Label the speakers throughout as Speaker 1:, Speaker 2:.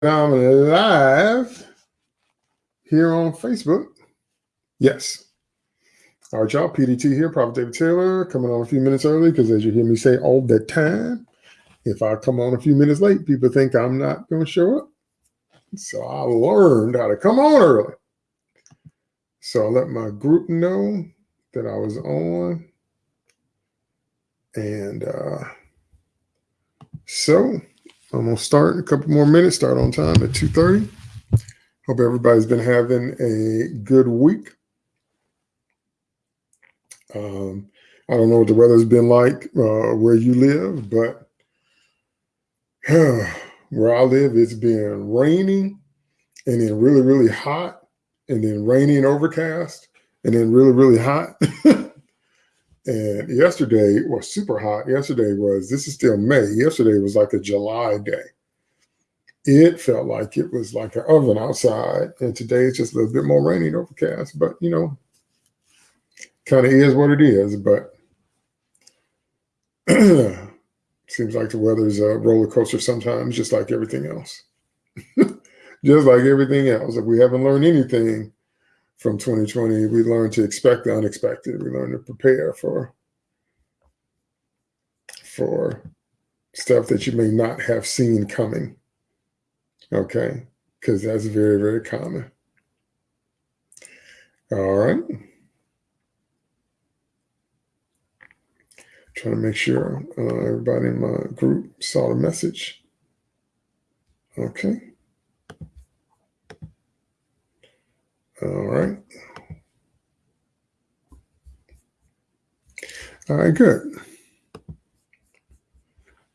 Speaker 1: I'm live here on Facebook. Yes. All right, y'all. PDT here, Prophet David Taylor, coming on a few minutes early because, as you hear me say all the time, if I come on a few minutes late, people think I'm not going to show up. So I learned how to come on early. So I let my group know that I was on. And uh, so I'm gonna start in a couple more minutes, start on time at 2.30. Hope everybody's been having a good week. Um, I don't know what the weather's been like uh, where you live, but where I live, it's been raining and then really, really hot and then rainy and overcast and then really, really hot. And yesterday was super hot. Yesterday was, this is still May. Yesterday was like a July day. It felt like it was like an oven outside. And today it's just a little bit more rainy and overcast. But, you know, kind of is what it is. But seems like the weather's a roller coaster sometimes, just like everything else. just like everything else. If we haven't learned anything, from 2020, we learned to expect the unexpected. We learned to prepare for for stuff that you may not have seen coming. Okay, because that's very, very common. All right. Trying to make sure uh, everybody in my group saw the message. Okay. All right. All right, good.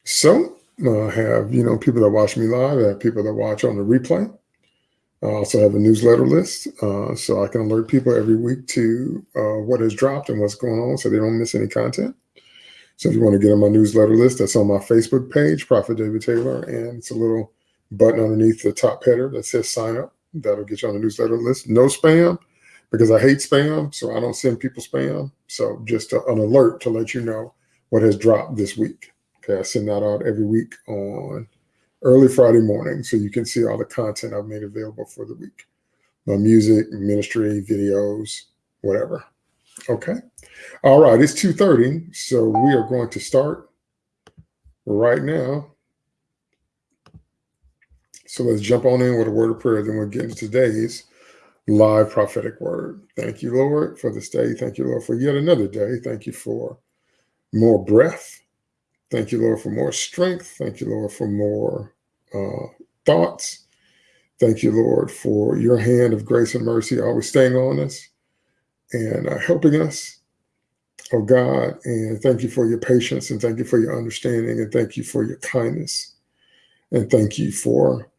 Speaker 1: So I have, you know, people that watch me live, I have people that watch on the replay. I also have a newsletter list, uh, so I can alert people every week to uh, what has dropped and what's going on so they don't miss any content. So if you want to get on my newsletter list, that's on my Facebook page, Prophet David Taylor, and it's a little button underneath the top header that says sign up. That'll get you on the newsletter list. No spam because I hate spam, so I don't send people spam. So just a, an alert to let you know what has dropped this week. Okay, I send that out every week on early Friday morning, so you can see all the content I've made available for the week. My music, ministry, videos, whatever. Okay. All right, it's 2.30, so we are going to start right now. So let's jump on in with a word of prayer. Then we'll get into today's live prophetic word. Thank you, Lord, for this day. Thank you, Lord, for yet another day. Thank you for more breath. Thank you, Lord, for more strength. Thank you, Lord, for more uh, thoughts. Thank you, Lord, for your hand of grace and mercy always staying on us and uh, helping us. Oh God, and thank you for your patience and thank you for your understanding and thank you for your kindness and thank you for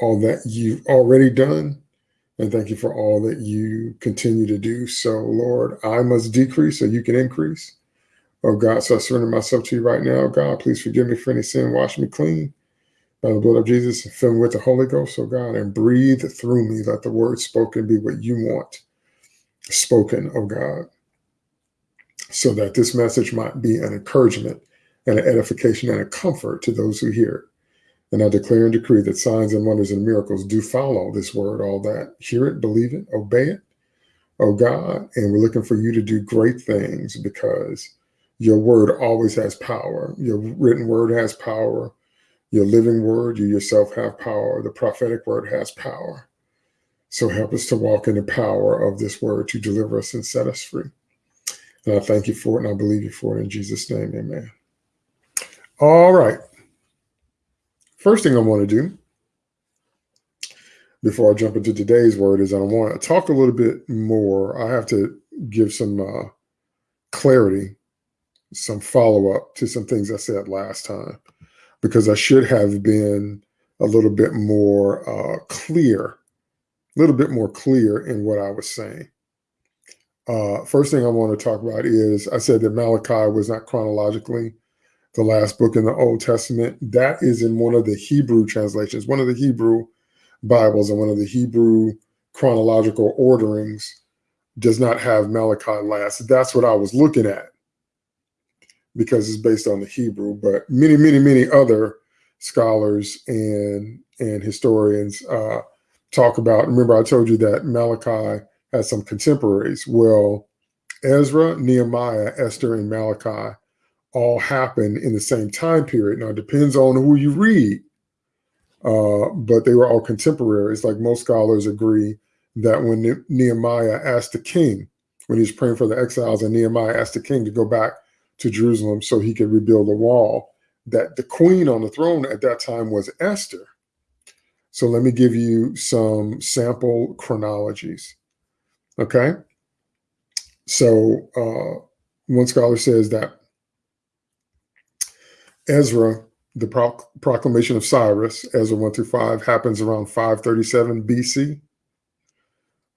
Speaker 1: all that you've already done. And thank you for all that you continue to do. So, Lord, I must decrease so you can increase. Oh, God, so I surrender myself to you right now. God, please forgive me for any sin. Wash me clean by the blood of Jesus and fill me with the Holy Ghost, oh God, and breathe through me. Let the word spoken be what you want spoken, oh God, so that this message might be an encouragement and an edification and a comfort to those who hear it. And I declare and decree that signs and wonders and miracles do follow this word, all that. Hear it, believe it, obey it, oh God. And we're looking for you to do great things because your word always has power. Your written word has power. Your living word, you yourself have power. The prophetic word has power. So help us to walk in the power of this word to deliver us and set us free. And I thank you for it and I believe you for it in Jesus' name. Amen. All right. First thing I want to do before I jump into today's word is I want to talk a little bit more. I have to give some uh, clarity, some follow up to some things I said last time, because I should have been a little bit more uh, clear, a little bit more clear in what I was saying. Uh, first thing I want to talk about is I said that Malachi was not chronologically the last book in the Old Testament. That is in one of the Hebrew translations, one of the Hebrew Bibles and one of the Hebrew chronological orderings does not have Malachi last. That's what I was looking at because it's based on the Hebrew, but many, many, many other scholars and and historians uh, talk about. Remember, I told you that Malachi has some contemporaries. Well, Ezra, Nehemiah, Esther, and Malachi all happen in the same time period. Now, it depends on who you read, uh, but they were all contemporaries. Like most scholars agree that when Nehemiah asked the king, when he was praying for the exiles, and Nehemiah asked the king to go back to Jerusalem so he could rebuild the wall, that the queen on the throne at that time was Esther. So let me give you some sample chronologies. Okay. So uh, one scholar says that Ezra, the pro proclamation of Cyrus, Ezra 1 through 5, happens around 537 BC.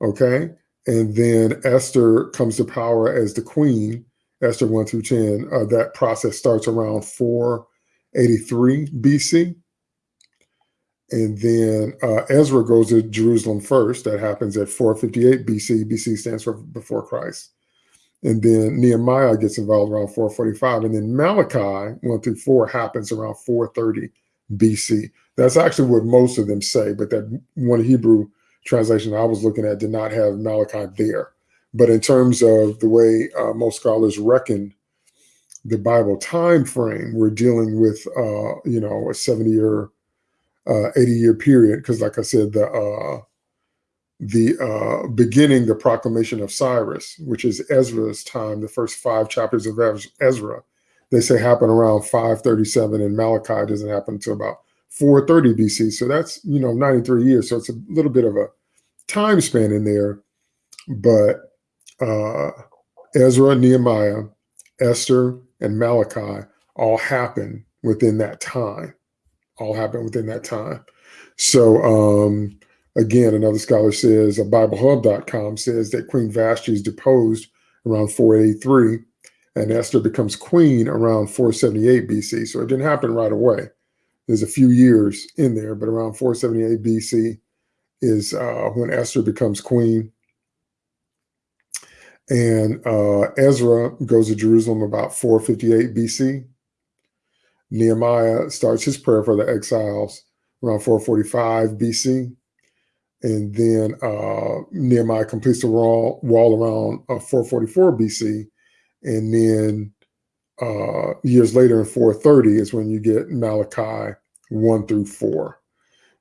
Speaker 1: Okay. And then Esther comes to power as the queen, Esther 1 through 10. Uh, that process starts around 483 BC. And then uh, Ezra goes to Jerusalem first. That happens at 458 BC. BC stands for before Christ. And then Nehemiah gets involved around 445. And then Malachi 1 through 4 happens around 430 BC. That's actually what most of them say, but that one Hebrew translation I was looking at did not have Malachi there. But in terms of the way uh, most scholars reckon the Bible time frame, we're dealing with, uh, you know, a 70 year, uh, 80 year period. Because, like I said, the uh, the uh, beginning, the proclamation of Cyrus, which is Ezra's time, the first five chapters of Ezra, they say happen around 537, and Malachi doesn't happen until about 430 BC. So that's, you know, 93 years. So it's a little bit of a time span in there. But uh, Ezra, Nehemiah, Esther, and Malachi all happen within that time. All happen within that time. So, um, Again, another scholar says, uh, BibleHub.com says that Queen Vashti is deposed around 483 and Esther becomes queen around 478 BC. So it didn't happen right away. There's a few years in there, but around 478 BC is uh, when Esther becomes queen. And uh, Ezra goes to Jerusalem about 458 BC. Nehemiah starts his prayer for the exiles around 445 BC and then uh, Nehemiah completes the wall, wall around uh, 444 BC, and then uh, years later in 430 is when you get Malachi 1 through 4.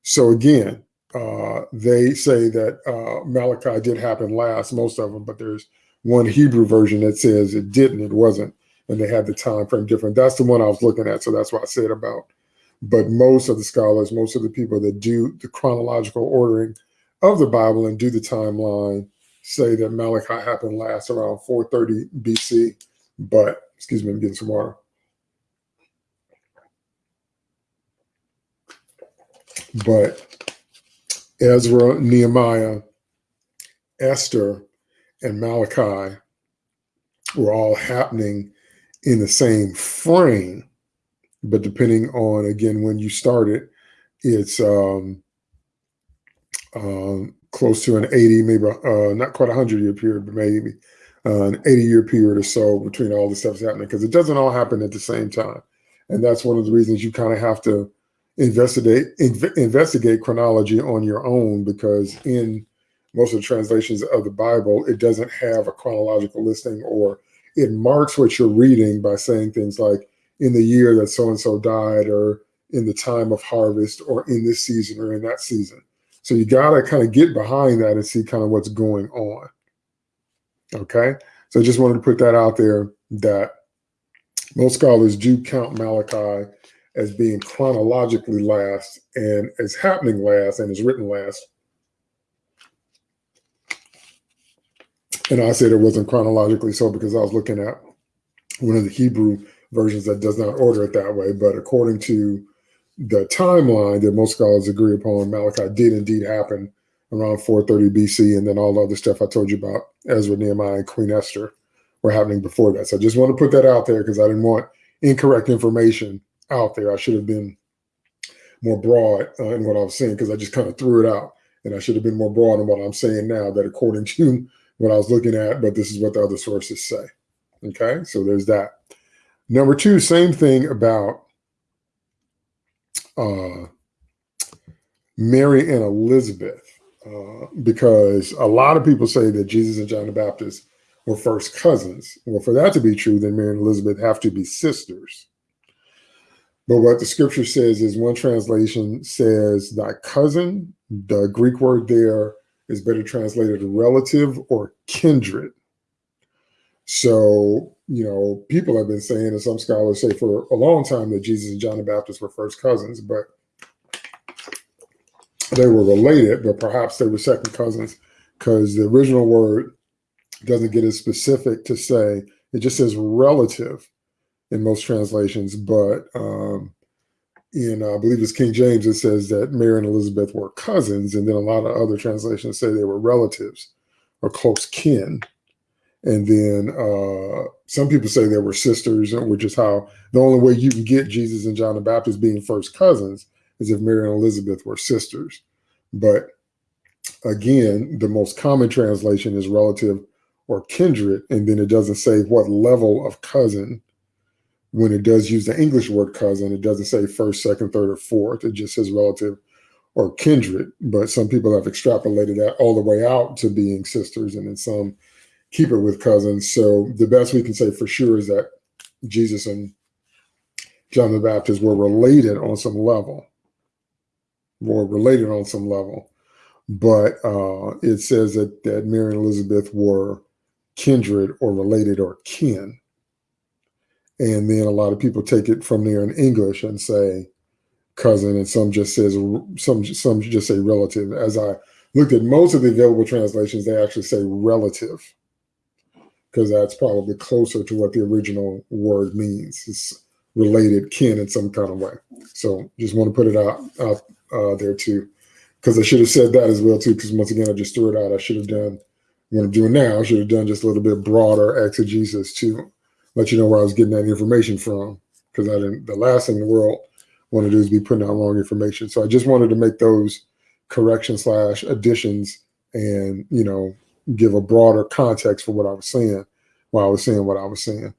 Speaker 1: So again, uh, they say that uh, Malachi did happen last, most of them, but there's one Hebrew version that says it didn't, it wasn't, and they had the time frame different. That's the one I was looking at, so that's what I said about. But most of the scholars, most of the people that do the chronological ordering of the Bible and do the timeline say that Malachi happened last around 430 BC. But, excuse me, I'm getting some water. But Ezra, Nehemiah, Esther, and Malachi were all happening in the same frame. But depending on, again, when you started, it's um, um, close to an 80, maybe uh, not quite a 100 year period, but maybe uh, an 80 year period or so between all the stuff's happening because it doesn't all happen at the same time. And that's one of the reasons you kind of have to investigate inv investigate chronology on your own because in most of the translations of the Bible, it doesn't have a chronological listing or it marks what you're reading by saying things like in the year that so and so died or in the time of harvest or in this season or in that season. So you got to kind of get behind that and see kind of what's going on. Okay. So I just wanted to put that out there that most scholars do count Malachi as being chronologically last and as happening last and is written last. And I said it wasn't chronologically so because I was looking at one of the Hebrew versions that does not order it that way. But according to the timeline that most scholars agree upon, Malachi did indeed happen around 430 BC, and then all the other stuff I told you about, Ezra, Nehemiah, and Queen Esther, were happening before that. So I just want to put that out there because I didn't want incorrect information out there. I should have been more broad uh, in what I was saying because I just kind of threw it out, and I should have been more broad in what I'm saying now. That according to what I was looking at, but this is what the other sources say. Okay, so there's that. Number two, same thing about uh, Mary and Elizabeth, uh, because a lot of people say that Jesus and John the Baptist were first cousins. Well, for that to be true, then Mary and Elizabeth have to be sisters. But what the scripture says is one translation says thy cousin. The Greek word there is better translated relative or kindred. So, you know, people have been saying, and some scholars say for a long time that Jesus and John the Baptist were first cousins, but they were related, but perhaps they were second cousins because the original word doesn't get as specific to say, it just says relative in most translations, but um, in uh, I believe it's King James, it says that Mary and Elizabeth were cousins, and then a lot of other translations say they were relatives or close kin. And then uh, some people say they were sisters, which is how the only way you can get Jesus and John the Baptist being first cousins is if Mary and Elizabeth were sisters. But again, the most common translation is relative or kindred, and then it doesn't say what level of cousin. When it does use the English word cousin, it doesn't say first, second, third, or fourth. It just says relative or kindred. But some people have extrapolated that all the way out to being sisters, and then some keep it with cousins. So the best we can say for sure is that Jesus and John the Baptist were related on some level, were related on some level. But uh, it says that, that Mary and Elizabeth were kindred or related or kin. And then a lot of people take it from there in English and say cousin, and some just says some some just say relative. As I looked at most of the available translations, they actually say relative because that's probably closer to what the original word means. It's related kin in some kind of way. So just want to put it out, out uh, there too, because I should have said that as well too. Because once again, I just threw it out. I should have done what I'm doing now. I should have done just a little bit broader exegesis to let you know where I was getting that information from. Because I didn't. The last thing in the world want to do is be putting out wrong information. So I just wanted to make those corrections slash additions and you know give a broader context for what I was saying while I was saying what I was saying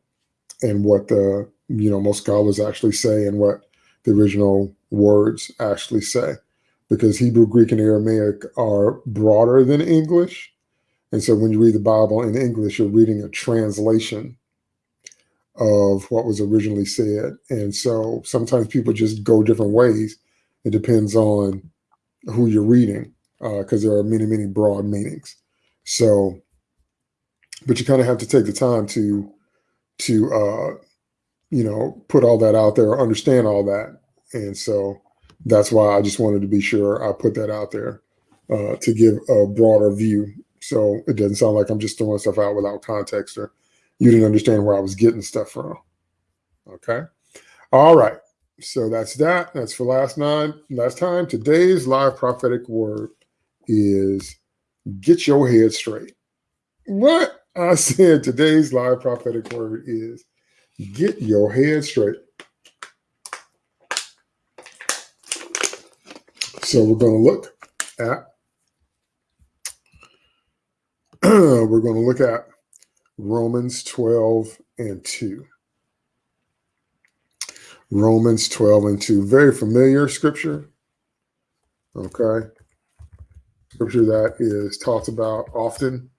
Speaker 1: and what the you know most scholars actually say and what the original words actually say because Hebrew, Greek, and Aramaic are broader than English. And so when you read the Bible in English, you're reading a translation of what was originally said. And so sometimes people just go different ways. It depends on who you're reading because uh, there are many, many broad meanings. So, but you kind of have to take the time to, to, uh, you know, put all that out there, understand all that. And so that's why I just wanted to be sure I put that out there uh, to give a broader view. So it doesn't sound like I'm just throwing stuff out without context or you didn't understand where I was getting stuff from. Okay. All right. So that's that. That's for last nine. Last time. Today's live prophetic word is get your head straight. What I said today's live prophetic word is get your head straight. So we're going to look at we're going to look at Romans 12 and 2. Romans 12 and 2. Very familiar scripture. Okay scripture that is talked about often.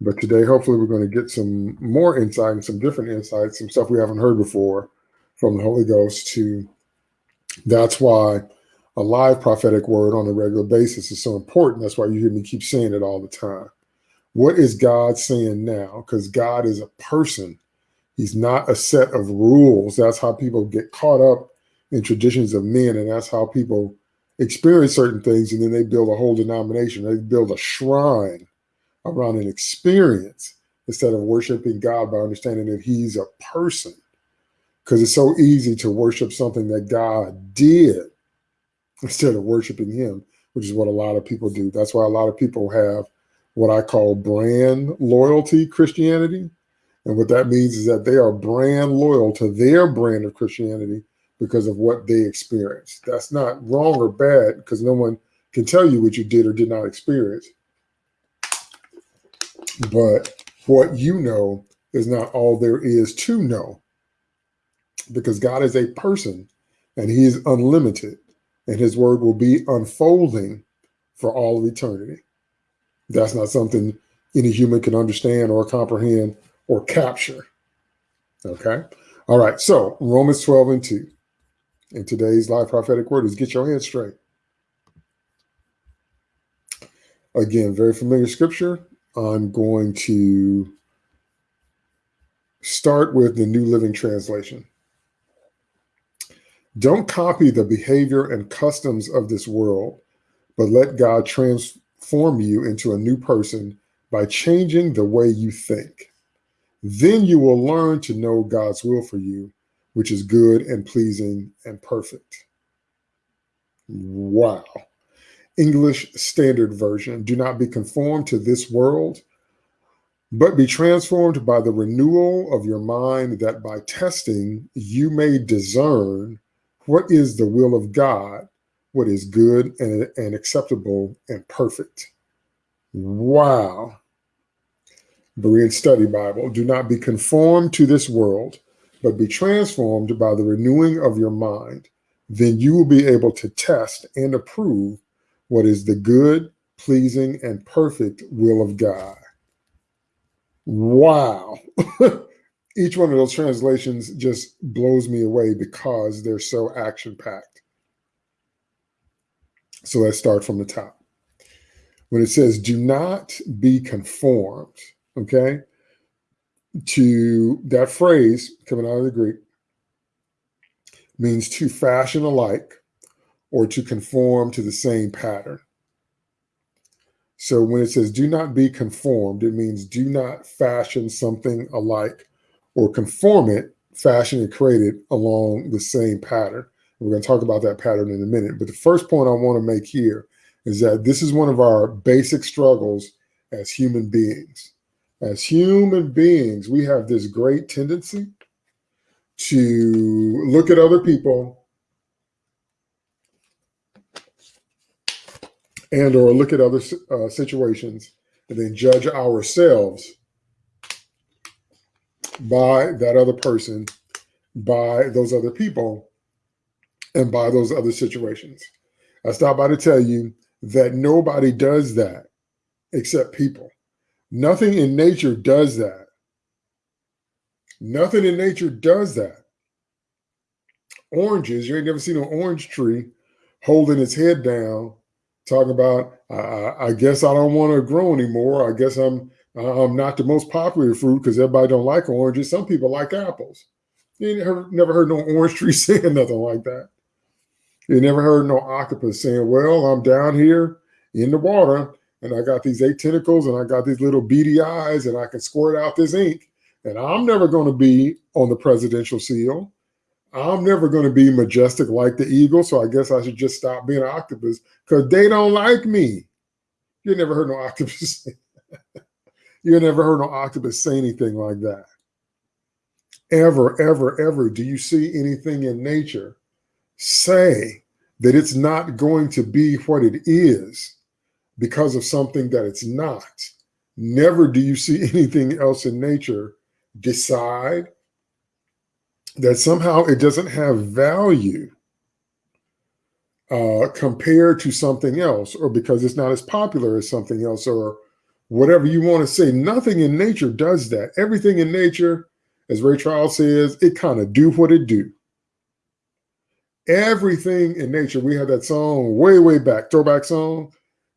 Speaker 1: But today, hopefully, we're going to get some more insight and some different insights, some stuff we haven't heard before from the Holy Ghost. To that's why a live prophetic word on a regular basis is so important. That's why you hear me keep saying it all the time. What is God saying now? Because God is a person. He's not a set of rules. That's how people get caught up in traditions of men, and that's how people experience certain things and then they build a whole denomination. They build a shrine around an experience instead of worshiping God by understanding that he's a person. Because it's so easy to worship something that God did instead of worshiping him, which is what a lot of people do. That's why a lot of people have what I call brand loyalty Christianity. And what that means is that they are brand loyal to their brand of Christianity because of what they experienced. That's not wrong or bad because no one can tell you what you did or did not experience. But what you know is not all there is to know because God is a person and he is unlimited. and his word will be unfolding for all of eternity. That's not something any human can understand or comprehend or capture. Okay. All right. So Romans 12 and 2. And today's live prophetic word is get your head straight. Again, very familiar scripture. I'm going to start with the New Living Translation. Don't copy the behavior and customs of this world, but let God transform you into a new person by changing the way you think. Then you will learn to know God's will for you, which is good and pleasing and perfect. Wow. English Standard Version. Do not be conformed to this world, but be transformed by the renewal of your mind, that by testing you may discern what is the will of God, what is good and, and acceptable and perfect. Wow. Berean Study Bible. Do not be conformed to this world, but be transformed by the renewing of your mind. Then you will be able to test and approve what is the good, pleasing, and perfect will of God. Wow. each one of those translations just blows me away because they're so action packed. So let's start from the top. When it says, do not be conformed, okay, to that phrase coming out of the Greek means to fashion alike or to conform to the same pattern. So when it says do not be conformed, it means do not fashion something alike or conform it, fashion and create it along the same pattern. We're going to talk about that pattern in a minute. But the first point I want to make here is that this is one of our basic struggles as human beings. As human beings, we have this great tendency to look at other people and or look at other uh, situations and then judge ourselves by that other person, by those other people, and by those other situations. I stop by to tell you that nobody does that except people. Nothing in nature does that. Nothing in nature does that. Oranges, you ain't never seen an orange tree holding its head down, talking about, I, I guess I don't want to grow anymore. I guess I'm um, not the most popular fruit because everybody don't like oranges. Some people like apples. You never, never heard no orange tree saying nothing like that. You never heard no octopus saying, well, I'm down here in the water and I got these eight tentacles and I got these little beady eyes and I can squirt out this ink and I'm never going to be on the presidential seal. I'm never going to be majestic like the eagle. So I guess I should just stop being an octopus because they don't like me. You never heard no octopus You never heard no octopus say anything like that. Ever, ever, ever do you see anything in nature say that it's not going to be what it is because of something that it's not. Never do you see anything else in nature decide that somehow it doesn't have value uh, compared to something else, or because it's not as popular as something else, or whatever you want to say. Nothing in nature does that. Everything in nature, as Ray Charles says, it kind of do what it do. Everything in nature, we had that song way, way back, throwback song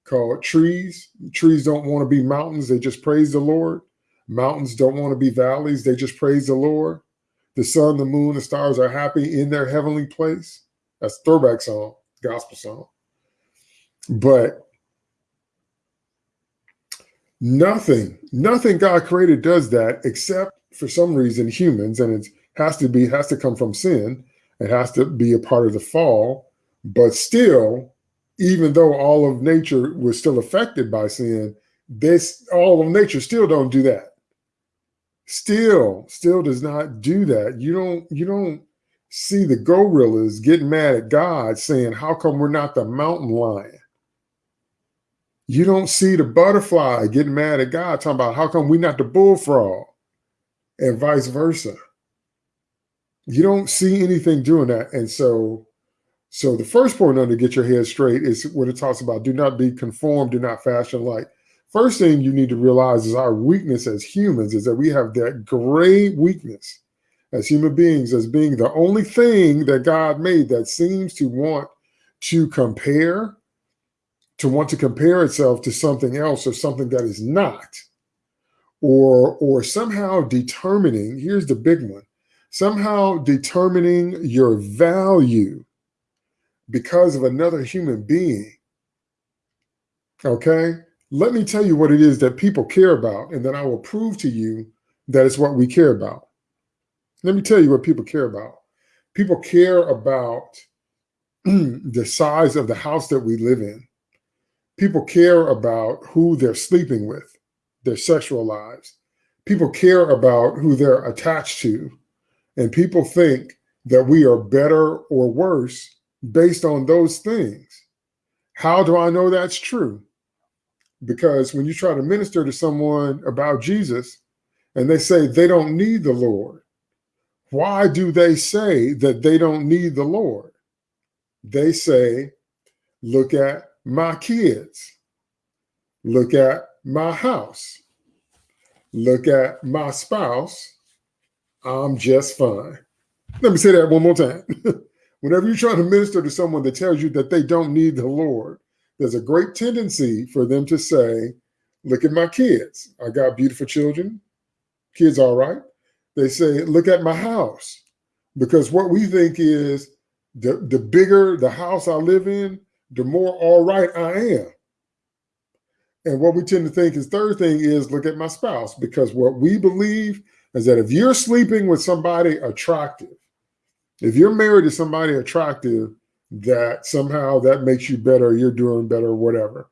Speaker 1: called Trees. Trees don't want to be mountains, they just praise the Lord. Mountains don't want to be valleys, they just praise the Lord. The sun, the moon, the stars are happy in their heavenly place. That's throwback song, gospel song. But Nothing, nothing God created does that except for some reason humans, and it has to be has to come from sin. It has to be a part of the fall. But still, even though all of nature was still affected by sin, this all of nature still don't do that. Still, still does not do that. You don't you don't see the gorillas getting mad at God saying, How come we're not the mountain lion? You don't see the butterfly getting mad at God, talking about how come we're not the bullfrog, and vice versa. You don't see anything doing that. And so So the first point to get your head straight is what it talks about. Do not be conformed, do not fashion like. First thing you need to realize is our weakness as humans is that we have that great weakness as human beings as being the only thing that God made that seems to want to compare, to want to compare itself to something else or something that is not, or or somehow determining, here's the big one, somehow determining your value because of another human being. Okay? Let me tell you what it is that people care about, and then I will prove to you that it's what we care about. Let me tell you what people care about. People care about the size of the house that we live in. People care about who they're sleeping with, their sexual lives. People care about who they're attached to. And people think that we are better or worse based on those things. How do I know that's true? Because when you try to minister to someone about Jesus and they say they don't need the Lord, why do they say that they don't need the Lord? They say, look at my kids, look at my house, look at my spouse. I'm just fine. Let me say that one more time. Whenever you're trying to minister to someone that tells you that they don't need the Lord, there's a great tendency for them to say, look at my kids. I got beautiful children. Kids all right. They say, look at my house. Because what we think is the, the bigger the house I live in, the more all right I am. And what we tend to think is third thing is look at my spouse, because what we believe is that if you're sleeping with somebody attractive, if you're married to somebody attractive, that somehow that makes you better, you're doing better, whatever.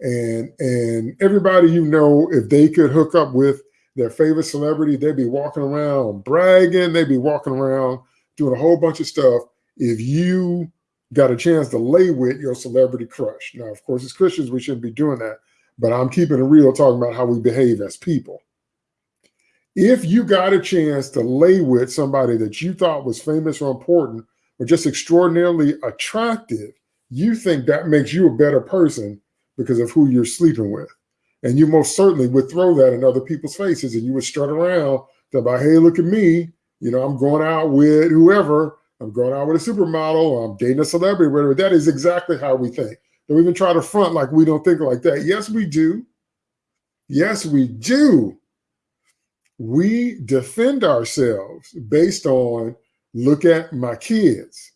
Speaker 1: And and everybody you know, if they could hook up with their favorite celebrity, they'd be walking around bragging, they'd be walking around doing a whole bunch of stuff. If you got a chance to lay with your celebrity crush. Now, of course, as Christians, we shouldn't be doing that, but I'm keeping it real talking about how we behave as people. If you got a chance to lay with somebody that you thought was famous or important or just extraordinarily attractive, you think that makes you a better person because of who you're sleeping with. And you most certainly would throw that in other people's faces and you would strut around about, hey, look at me. You know, I'm going out with whoever. I'm going out with a supermodel. I'm dating a celebrity, whatever. That is exactly how we think. Don't even try to front like we don't think like that. Yes, we do. Yes, we do. We defend ourselves based on look at my kids.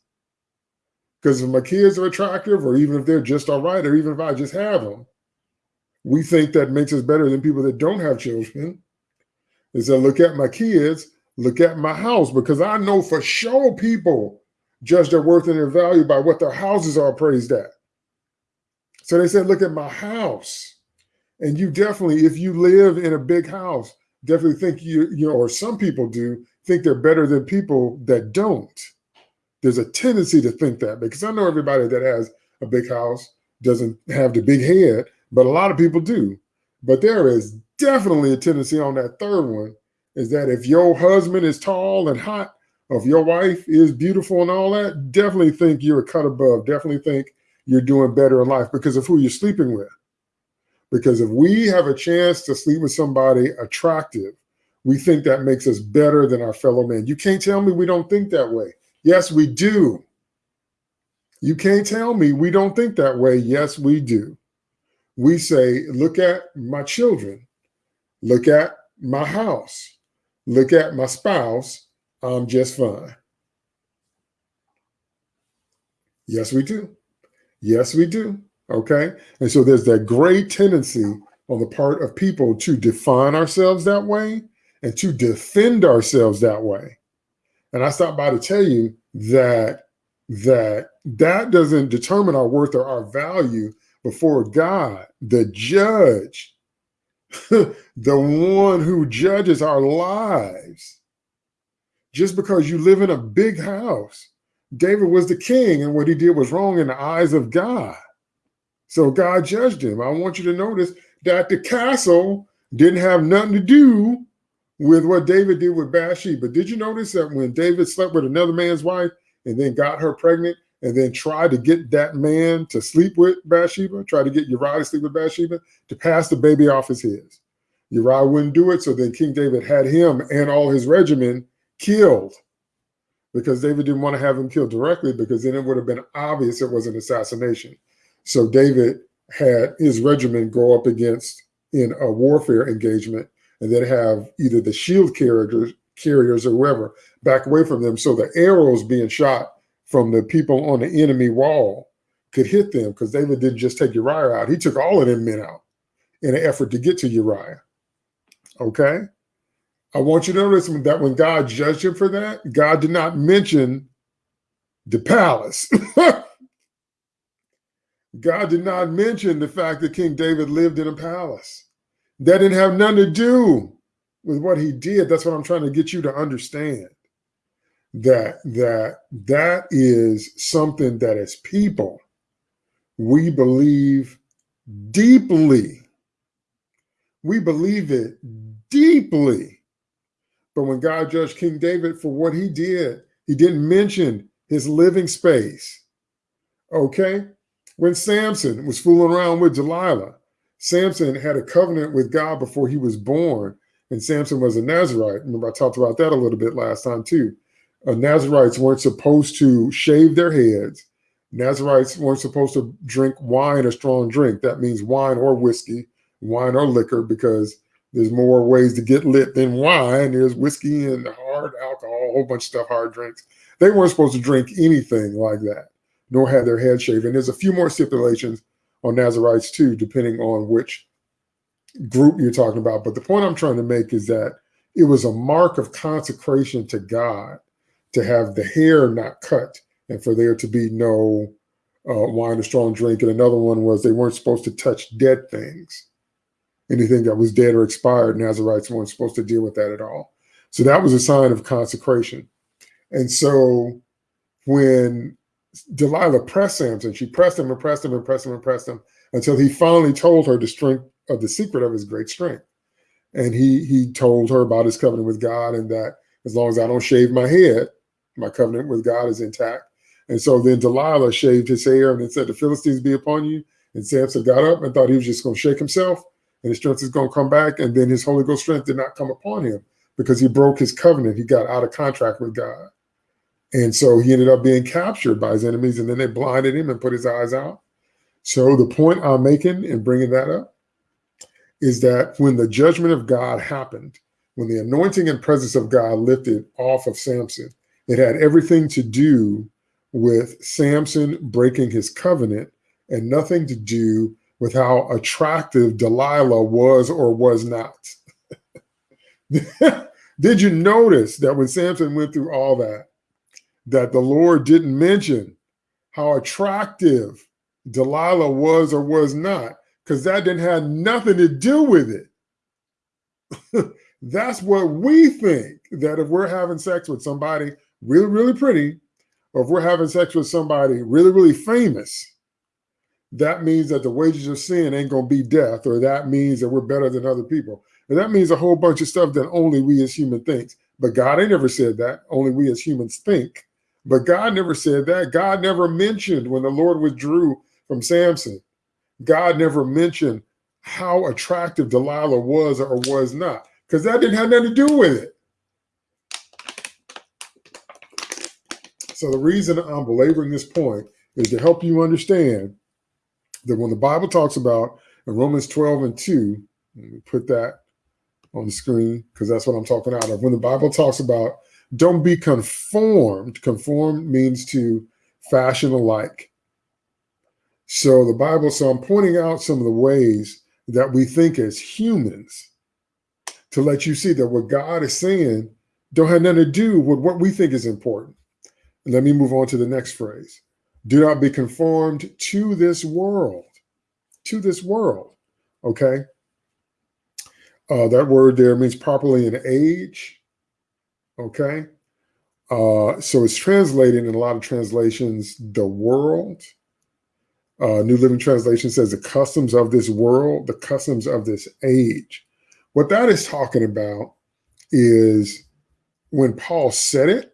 Speaker 1: Because if my kids are attractive, or even if they're just all right, or even if I just have them, we think that makes us better than people that don't have children. Is that look at my kids, look at my house, because I know for sure people judge their worth and their value by what their houses are appraised at. So they said, look at my house. And you definitely, if you live in a big house, definitely think you, you know, or some people do think they're better than people that don't. There's a tendency to think that because I know everybody that has a big house doesn't have the big head, but a lot of people do. But there is definitely a tendency on that third one is that if your husband is tall and hot, if your wife is beautiful and all that, definitely think you're a cut above. Definitely think you're doing better in life because of who you're sleeping with. Because if we have a chance to sleep with somebody attractive, we think that makes us better than our fellow man. You can't tell me we don't think that way. Yes, we do. You can't tell me we don't think that way. Yes, we do we say, look at my children, look at my house, look at my spouse, I'm just fine. Yes, we do. Yes, we do. Okay. And so there's that great tendency on the part of people to define ourselves that way and to defend ourselves that way. And I stopped by to tell you that that that doesn't determine our worth or our value before God, the judge, the one who judges our lives. Just because you live in a big house, David was the king, and what he did was wrong in the eyes of God. So God judged him. I want you to notice that the castle didn't have nothing to do with what David did with Bathsheba. But did you notice that when David slept with another man's wife and then got her pregnant, and then tried to get that man to sleep with Bathsheba, tried to get Uriah to sleep with Bathsheba, to pass the baby off as his. Uriah wouldn't do it, so then King David had him and all his regimen killed because David didn't want to have him killed directly because then it would have been obvious it was an assassination. So David had his regiment go up against in a warfare engagement and then have either the shield carriers, carriers or whoever back away from them. So the arrows being shot from the people on the enemy wall could hit them because David didn't just take Uriah out. He took all of them men out in an effort to get to Uriah. Okay. I want you to notice that when God judged him for that, God did not mention the palace. God did not mention the fact that King David lived in a palace. That didn't have nothing to do with what he did. That's what I'm trying to get you to understand. That that that is something that as people we believe deeply. We believe it deeply. But when God judged King David for what he did, he didn't mention his living space. Okay? When Samson was fooling around with Delilah, Samson had a covenant with God before he was born, and Samson was a Nazarite. Remember, I talked about that a little bit last time too. Uh, Nazarites weren't supposed to shave their heads. Nazarites weren't supposed to drink wine or strong drink. That means wine or whiskey, wine or liquor, because there's more ways to get lit than wine. There's whiskey and hard alcohol, a whole bunch of stuff, hard drinks. They weren't supposed to drink anything like that, nor have their head shaven. There's a few more stipulations on Nazarites too, depending on which group you're talking about. But the point I'm trying to make is that it was a mark of consecration to God to have the hair not cut and for there to be no uh, wine or strong drink. And another one was they weren't supposed to touch dead things anything that was dead or expired, Nazarites weren't supposed to deal with that at all. So that was a sign of consecration. And so when Delilah pressed Samson, she pressed him and pressed him and pressed him and pressed him until he finally told her the strength of the secret of his great strength. And he he told her about his covenant with God and that as long as I don't shave my head, my covenant with God is intact. And so then Delilah shaved his hair and then said, The Philistines be upon you. And Samson got up and thought he was just going to shake himself and his strength is going to come back. And then his Holy Ghost strength did not come upon him because he broke his covenant. He got out of contract with God. And so he ended up being captured by his enemies, and then they blinded him and put his eyes out. So the point I'm making in bringing that up is that when the judgment of God happened, when the anointing and presence of God lifted off of Samson, it had everything to do with Samson breaking his covenant and nothing to do with how attractive Delilah was or was not. Did you notice that when Samson went through all that, that the Lord didn't mention how attractive Delilah was or was not? Because that didn't have nothing to do with it. That's what we think that if we're having sex with somebody really, really pretty, or if we're having sex with somebody really, really famous, that means that the wages of sin ain't going to be death, or that means that we're better than other people. And that means a whole bunch of stuff that only we as human thinks. But God ain't never said that. Only we as humans think. But God never said that. God never mentioned when the Lord withdrew from Samson. God never mentioned how attractive Delilah was or was not, because that didn't have nothing to do with it. So the reason I'm belaboring this point is to help you understand that when the Bible talks about in Romans 12 and 2, let me put that on the screen because that's what I'm talking out of. When the Bible talks about don't be conformed, conform means to fashion alike. So the Bible, so I'm pointing out some of the ways that we think as humans to let you see that what God is saying don't have nothing to do with what we think is important. let me move on to the next phrase. Do not be conformed to this world, to this world. Okay. Uh, that word there means properly in age. Okay. Uh, so it's translated in a lot of translations, the world. Uh, New Living Translation says the customs of this world, the customs of this age. What that is talking about is when Paul said it,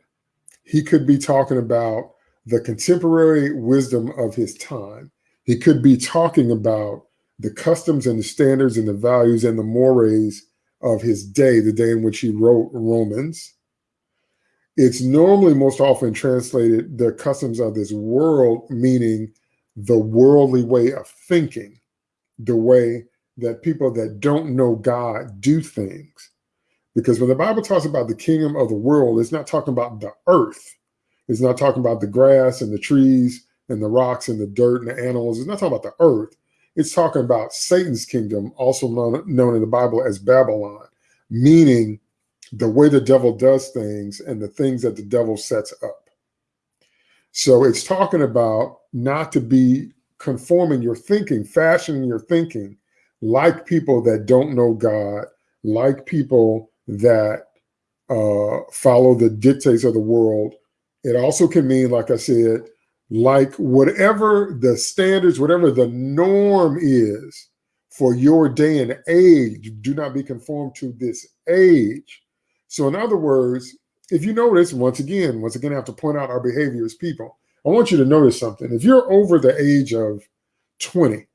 Speaker 1: he could be talking about the contemporary wisdom of his time. He could be talking about the customs and the standards and the values and the mores of his day, the day in which he wrote Romans. It's normally most often translated the customs of this world, meaning the worldly way of thinking, the way that people that don't know God do things. Because when the Bible talks about the kingdom of the world, it's not talking about the earth. It's not talking about the grass and the trees and the rocks and the dirt and the animals. It's not talking about the earth. It's talking about Satan's kingdom, also known, known in the Bible as Babylon, meaning the way the devil does things and the things that the devil sets up. So it's talking about not to be conforming your thinking, fashioning your thinking like people that don't know God, like people that uh, follow the dictates of the world. It also can mean, like I said, like whatever the standards, whatever the norm is for your day and age, do not be conformed to this age. So, in other words, if you notice, once again, once again, I have to point out our behavior as people. I want you to notice something. If you're over the age of 20,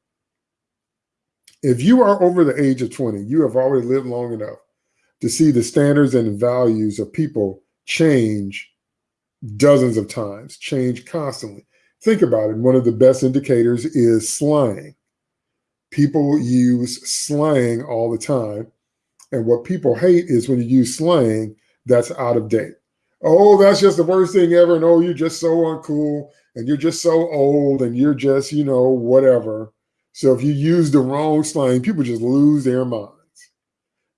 Speaker 1: if you are over the age of 20, you have already lived long enough to see the standards and values of people change dozens of times, change constantly. Think about it. One of the best indicators is slang. People use slang all the time. And what people hate is when you use slang that's out of date. Oh, that's just the worst thing ever. And oh, you're just so uncool and you're just so old and you're just, you know, whatever. So if you use the wrong slang, people just lose their minds.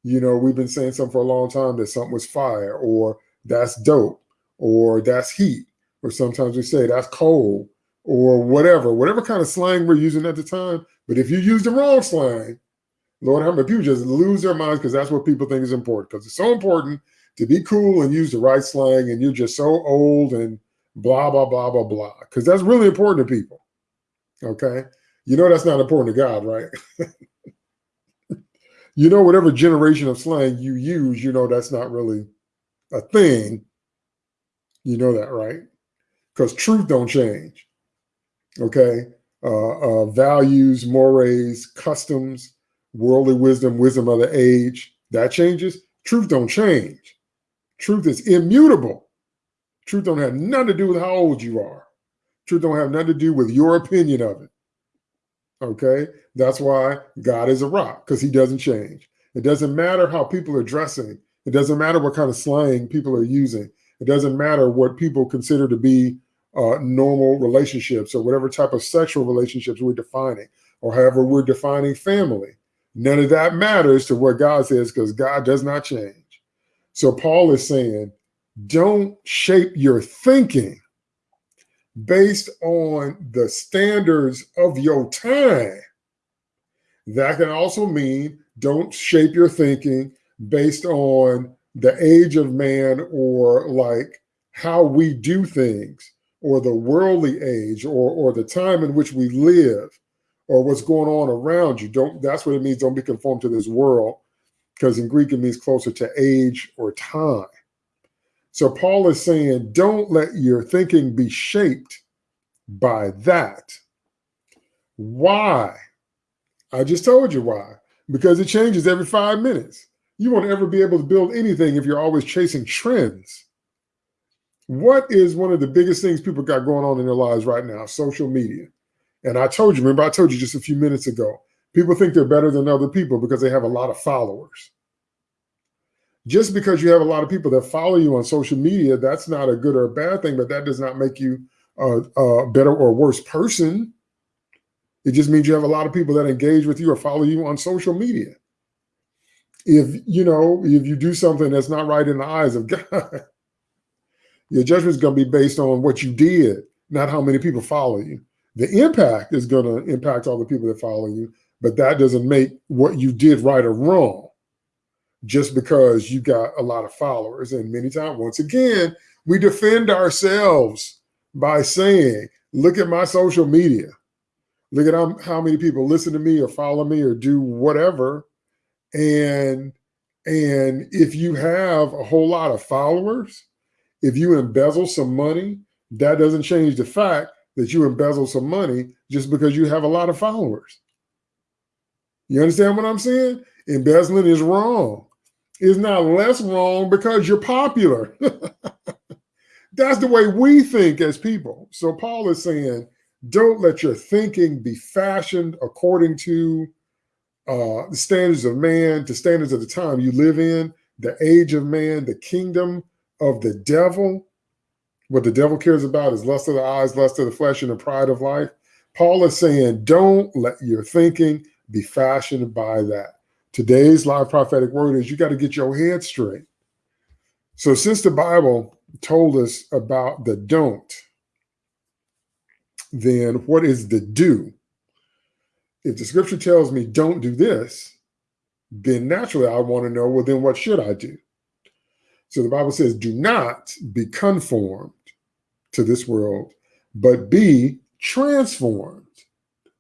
Speaker 1: you know, we've been saying something for a long time that something was fire or that's dope or that's heat. Or sometimes we say that's cold or whatever, whatever kind of slang we're using at the time. But if you use the wrong slang, Lord, how many people just lose their minds because that's what people think is important. Because it's so important to be cool and use the right slang, and you're just so old and blah, blah, blah, blah, blah. Because that's really important to people. Okay. You know that's not important to God, right? you know, whatever generation of slang you use, you know that's not really a thing. You know that, right? Because truth don't change. Okay. Uh, uh, values, mores, customs, worldly wisdom, wisdom of the age, that changes. Truth don't change. Truth is immutable. Truth don't have nothing to do with how old you are. Truth don't have nothing to do with your opinion of it. Okay. That's why God is a rock because he doesn't change. It doesn't matter how people are dressing. It doesn't matter what kind of slang people are using. It doesn't matter what people consider to be uh, normal relationships or whatever type of sexual relationships we're defining or however we're defining family. None of that matters to what God says because God does not change. So Paul is saying, don't shape your thinking based on the standards of your time. That can also mean don't shape your thinking based on the age of man or like how we do things or the worldly age or or the time in which we live or what's going on around you don't that's what it means don't be conformed to this world because in greek it means closer to age or time so paul is saying don't let your thinking be shaped by that why I just told you why. Because it changes every five minutes. You won't ever be able to build anything if you're always chasing trends. What is one of the biggest things people got going on in their lives right now? Social media. And I told you, remember, I told you just a few minutes ago, people think they're better than other people because they have a lot of followers. Just because you have a lot of people that follow you on social media, that's not a good or a bad thing, but that does not make you a, a better or worse person. It just means you have a lot of people that engage with you or follow you on social media. If you know, if you do something that's not right in the eyes of God, your judgment is going to be based on what you did, not how many people follow you. The impact is going to impact all the people that follow you, but that doesn't make what you did right or wrong just because you got a lot of followers. And many times, once again, we defend ourselves by saying, look at my social media. Look at how, many people listen to me or follow me or do whatever. And and if you have a whole lot of followers, if you embezzle some money, that doesn't change the fact that you embezzle some money just because you have a lot of followers. You understand what I'm saying? Embezzling is wrong. It's not less wrong because you're popular. That's the way we think as people. So Paul is saying, don't let your thinking be fashioned according to uh, the standards of man, the standards of the time you live in, the age of man, the kingdom of the devil. What the devil cares about is lust of the eyes, lust of the flesh, and the pride of life. Paul is saying, don't let your thinking be fashioned by that. Today's live prophetic word is you got to get your head straight. So, since the Bible told us about the don't, then what is the do? If the scripture tells me don't do this, then naturally I want to know, well, then what should I do? So the Bible says, do not be conformed to this world, but be transformed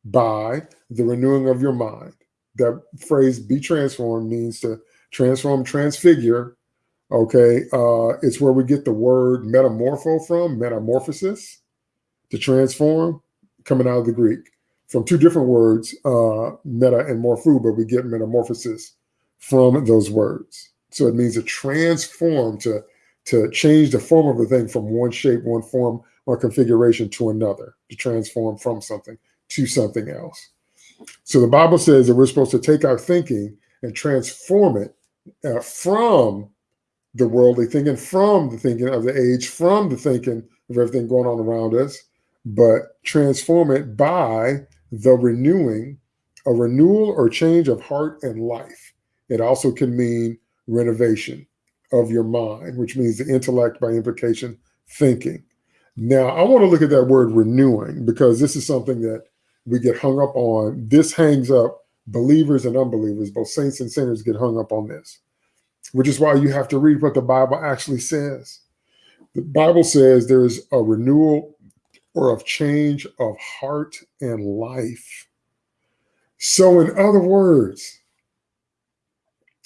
Speaker 1: by the renewing of your mind. That phrase, be transformed, means to transform, transfigure. Okay. Uh, it's where we get the word metamorpho from, metamorphosis, to transform, coming out of the Greek from two different words, uh, meta and morpho, but we get metamorphosis from those words. So it means to transform, to, to change the form of a thing from one shape, one form, or configuration to another, to transform from something to something else. So the Bible says that we're supposed to take our thinking and transform it uh, from the worldly thinking, from the thinking of the age, from the thinking of everything going on around us, but transform it by the renewing, a renewal or change of heart and life. It also can mean renovation of your mind, which means the intellect by implication, thinking. Now, I want to look at that word renewing because this is something that we get hung up on. This hangs up believers and unbelievers, both saints and sinners get hung up on this, which is why you have to read what the Bible actually says. The Bible says there's a renewal or of change of heart and life. So, in other words,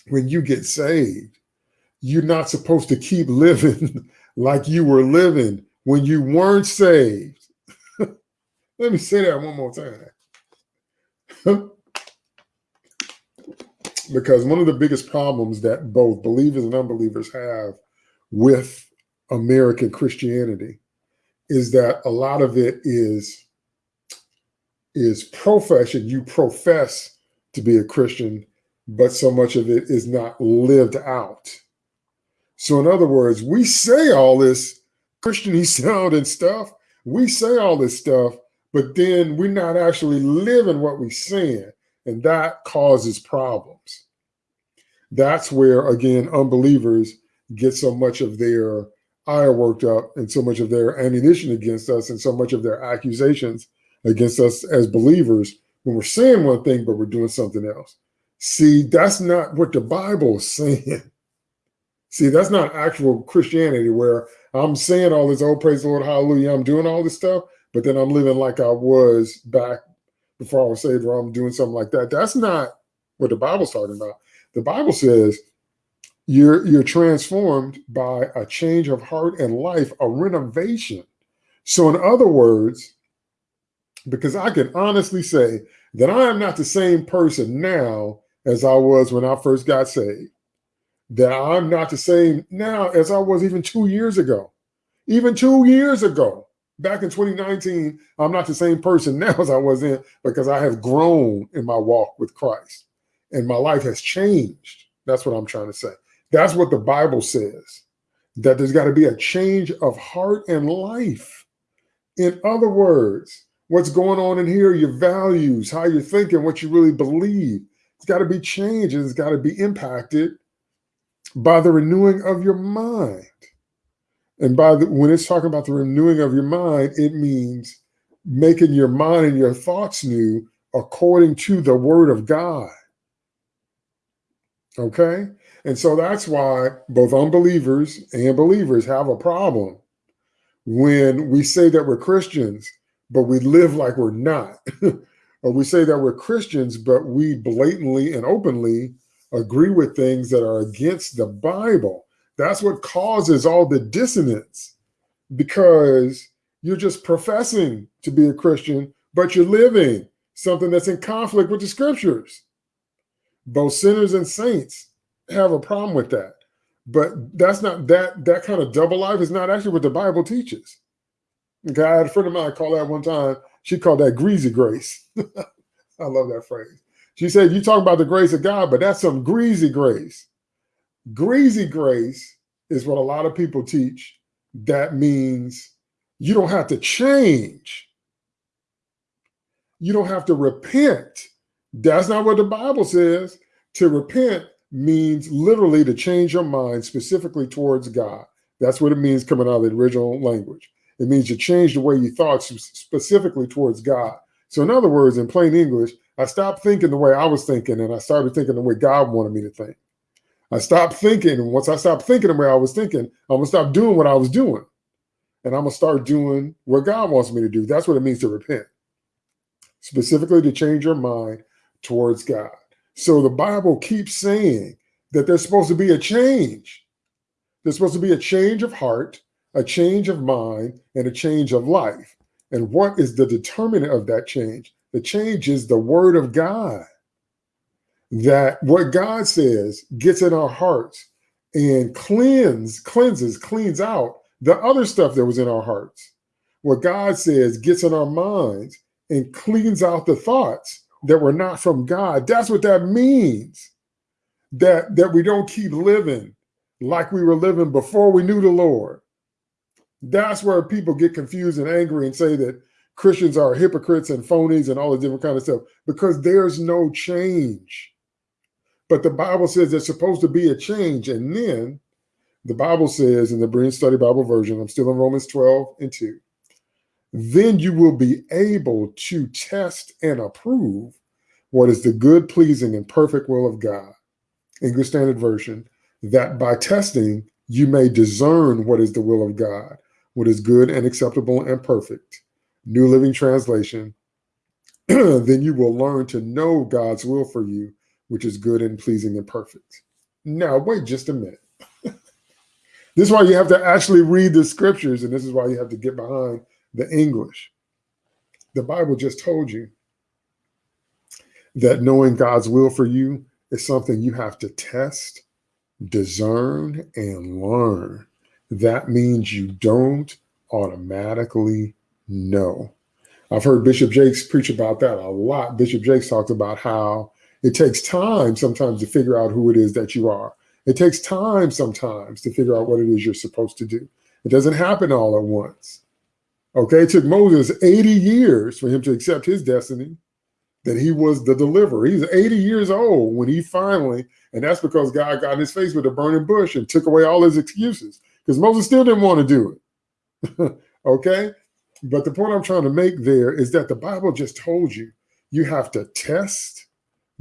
Speaker 1: when you get saved, you're not supposed to keep living like you were living when you weren't saved. Let me say that one more time. because one of the biggest problems that both believers and unbelievers have with American Christianity is that a lot of it is is profession. You profess to be a Christian, but so much of it is not lived out. So, in other words, we say all this Christian sound and stuff. We say all this stuff, but then we're not actually living what we're saying. And that causes problems. That's where, again, unbelievers get so much of their ire worked up and so much of their ammunition against us and so much of their accusations against us as believers when we're saying one thing, but we're doing something else. See, that's not what the Bible is saying. See, that's not actual Christianity where I'm saying all this, oh, praise the Lord, hallelujah, I'm doing all this stuff, but then I'm living like I was back before I was saved, or I'm doing something like that. That's not what the Bible's talking about. The Bible says you're you're transformed by a change of heart and life, a renovation. So, in other words, because I can honestly say that I am not the same person now as I was when I first got saved. That I'm not the same now as I was even two years ago. Even two years ago, back in 2019, I'm not the same person now as I was in because I have grown in my walk with Christ and my life has changed. That's what I'm trying to say. That's what the Bible says, that there's got to be a change of heart and life. In other words, what's going on in here, your values, how you're thinking, what you really believe, it's got to be changed. It's got to be impacted by the renewing of your mind. And by the, when it's talking about the renewing of your mind, it means making your mind and your thoughts new according to the word of God. Okay? And so that's why both unbelievers and believers have a problem when we say that we're Christians, but we live like we're not. or we say that we're Christians, but we blatantly and openly agree with things that are against the Bible. That's what causes all the dissonance because You're just professing to be a Christian, but you're living something that's in conflict with the scriptures. Both sinners and saints have a problem with that. But that's not that that kind of double life is not actually what the Bible teaches. Okay, I had a friend of mine call that one time. She called that greasy grace. I love that phrase. She said, You talk about the grace of God, but that's some greasy grace. Greasy grace is what a lot of people teach. That means you don't have to change. You don't have to repent. That's not what the Bible says. To repent means literally to change your mind specifically towards God. That's what it means coming out of the original language. It means you change the way you thought specifically towards God. So, in other words, in plain English, I stopped thinking the way I was thinking and I started thinking the way God wanted me to think. I stopped thinking. And once I stopped thinking the way I was thinking, I'm going to stop doing what I was doing. And I'm going to start doing what God wants me to do. That's what it means to repent, specifically to change your mind towards God. So the Bible keeps saying that there's supposed to be a change. There's supposed to be a change of heart, a change of mind, and a change of life. And what is the determinant of that change? The change is the word of God that what God says gets in our hearts and cleanse, cleanses, cleans out the other stuff that was in our hearts. What God says gets in our minds and cleans out the thoughts that were not from God. That's what that means. That that we don't keep living like we were living before we knew the Lord. That's where people get confused and angry and say that Christians are hypocrites and phonies and all the different kind of stuff because there's no change. But the Bible says there's supposed to be a change. And then the Bible says in the Berean Study Bible version, I'm still in Romans 12 and 2, then you will be able to test and approve what is the good, pleasing, and perfect will of God. English Standard Version, that by testing you may discern what is the will of God, what is good and acceptable and perfect. New Living Translation, then you will learn to know God's will for you, which is good and pleasing and perfect. Now, wait just a minute. this is why you have to actually read the scriptures, and this is why you have to get behind the English. The Bible just told you that knowing God's will for you is something you have to test, discern, and learn. That means you don't automatically know. I've heard Bishop Jakes preach about that a lot. Bishop Jakes talked about how it takes time sometimes to figure out who it is that you are. It takes time sometimes to figure out what it is you're supposed to do. It doesn't happen all at once. Okay, it took Moses 80 years for him to accept his destiny, that he was the deliverer. He's 80 years old when he finally, and that's because God got in his face with a burning bush and took away all his excuses because Moses still didn't want to do it. okay, but the point I'm trying to make there is that the Bible just told you you have to test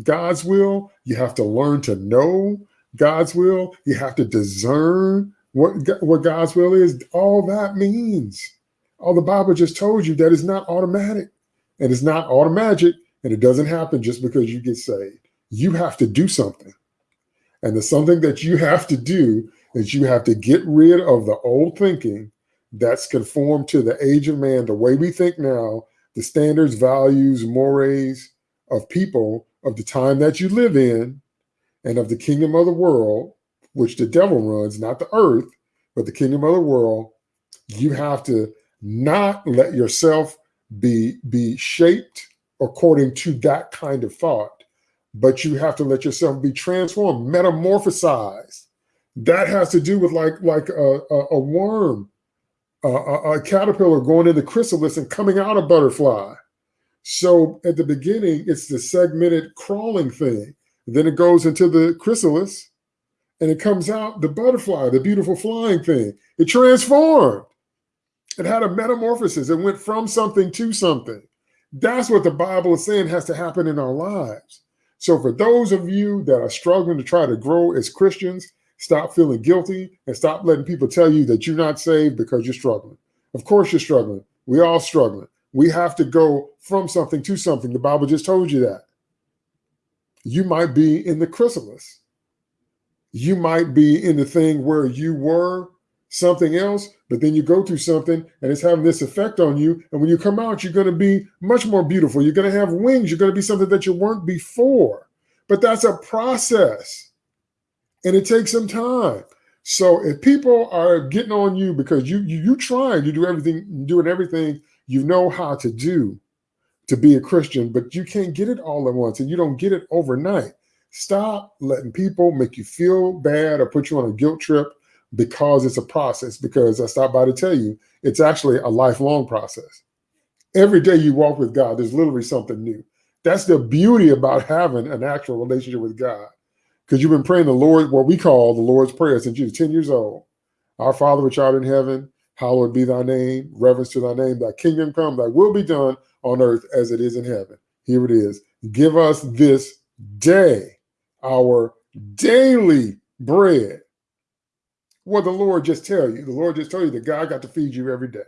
Speaker 1: God's will. You have to learn to know God's will. You have to discern what, what God's will is. All that means, all the Bible just told you that is not automatic and it's not automatic and it doesn't happen just because you get saved. You have to do something. And the something that you have to do is you have to get rid of the old thinking that's conformed to the age of man, the way we think now, the standards, values, mores of people of the time that you live in and of the kingdom of the world, which the devil runs, not the earth, but the kingdom of the world, you have to not let yourself be, be shaped according to that kind of thought, but you have to let yourself be transformed, metamorphosized. That has to do with like, like a, a, a worm, a, a, caterpillar going into chrysalis and coming out a butterfly. So at the beginning, it's the segmented crawling thing. Then it goes into the chrysalis and it comes out the butterfly, the beautiful flying thing. It transformed. It had a metamorphosis. It went from something to something. That's what the Bible is saying has to happen in our lives. So for those of you that are struggling to try to grow as Christians, stop feeling guilty and stop letting people tell you that you're not saved because you're struggling. Of course you're struggling. We all struggling. We have to go from something to something. The Bible just told you that. You might be in the chrysalis. You might be in the thing where you were something else, but then you go through something and it's having this effect on you. And when you come out, you're going to be much more beautiful. You're going to have wings. You're going to be something that you weren't before. But that's a process and it takes some time. So if people are getting on you because you you, you trying to do everything, doing everything you know how to do to be a Christian, but you can't get it all at once and you don't get it overnight. Stop letting people make you feel bad or put you on a guilt trip because it's a process. Because I stopped by to tell you, it's actually a lifelong process. Every day you walk with God, there's literally something new. That's the beauty about having an actual relationship with God. Because you've been praying the Lord, what we call the Lord's Prayer since you were 10 years old. Our Father which art in heaven, hallowed be thy name, reverence to thy name, thy kingdom come, thy will be done on earth as it is in heaven. Here it is. Give us this day our daily bread. What the Lord just tell you? The Lord just told you that God got to feed you every day.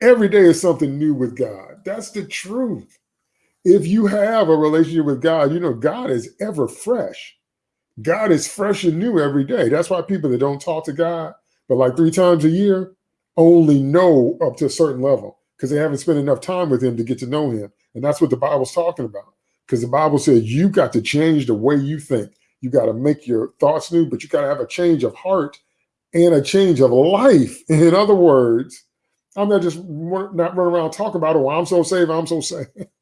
Speaker 1: Every day is something new with God. That's the truth. If you have a relationship with God, you know God is ever fresh. God is fresh and new every day. That's why people that don't talk to God, but like three times a year, only know up to a certain level because they haven't spent enough time with him to get to know him. And that's what the Bible's talking about. Because the Bible says you got to change the way you think. You got to make your thoughts new, but you got to have a change of heart and a change of life. In other words, I'm not just not running around talking about, oh, I'm so saved, I'm so saved.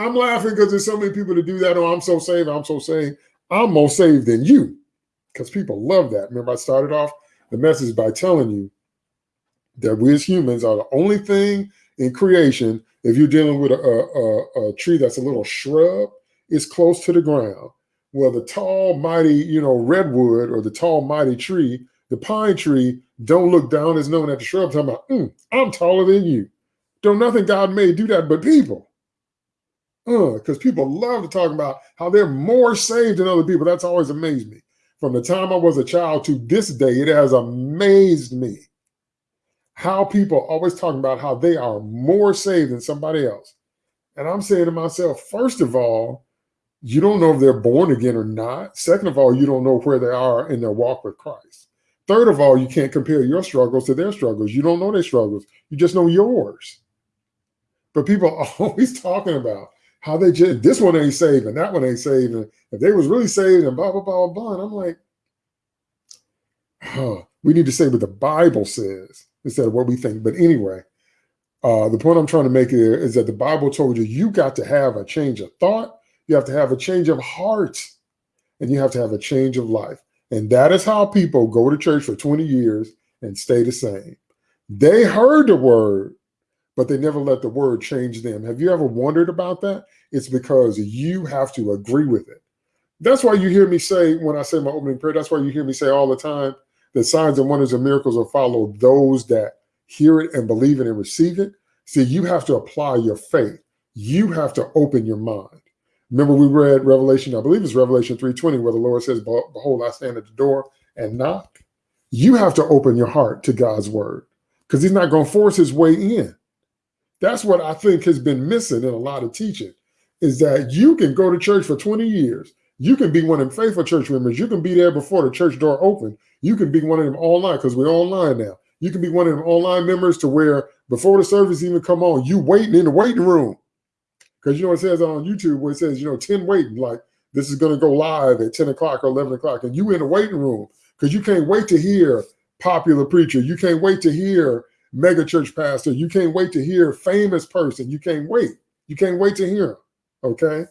Speaker 1: I'm laughing because there's so many people to do that. Oh, I'm so saved, I'm so saved. I'm more saved than you because people love that. Remember, I started off the message by telling you that we as humans are the only thing in creation, if you're dealing with a, a, a tree that's a little shrub, it's close to the ground well, the tall, mighty, you know, redwood or the tall, mighty tree, the pine tree, don't look down as known at the shrub talking about, mm, I'm taller than you. Don't nothing God made do that but people. Because people love to talk about how they're more saved than other people. That's always amazed me. From the time I was a child to this day, it has amazed me how people always talking about how they are more saved than somebody else. And I'm saying to myself, first of all, you don't know if they're born again or not. Second of all, you don't know where they are in their walk with Christ. Third of all, you can't compare your struggles to their struggles. You don't know their struggles. You just know yours. But people are always talking about how they just this one ain't saved and that one ain't saved. And if they was really saved and blah blah blah blah blah. And I'm like, huh, we need to say what the Bible says instead of what we think. But anyway, uh, the point I'm trying to make here is that the Bible told you you got to have a change of thought you have to have a change of heart and you have to have a change of life. And that is how people go to church for 20 years and stay the same. They heard the word, but they never let the word change them. Have you ever wondered about that? It's because you have to agree with it. That's why you hear me say, when I say my opening prayer, that's why you hear me say all the time that signs and wonders and miracles will follow those that hear it and believe it and receive it. See, you have to apply your faith. You have to open your mind. Remember, we read Revelation, I believe it's Revelation 3:20, where the Lord says, Behold, I stand at the door and knock. You have to open your heart to God's word because he's not going to force his way in. That's what I think has been missing in a lot of teaching is that you can go to church for 20 years. You can be one of them faithful church members. You can be there before the church door open. You can be one of them online because we're online now. You can be one of them online members to where before the service even come on, you waiting in the waiting room because you know it says on YouTube where it says, you know, 10 waiting, like this is going to go live at 10 o'clock or 11 o'clock. And you in the waiting room because you can't wait to hear popular preacher. You can't wait to hear mega church pastor. You can't wait to hear famous person. You can't wait. You can't wait to hear Okay.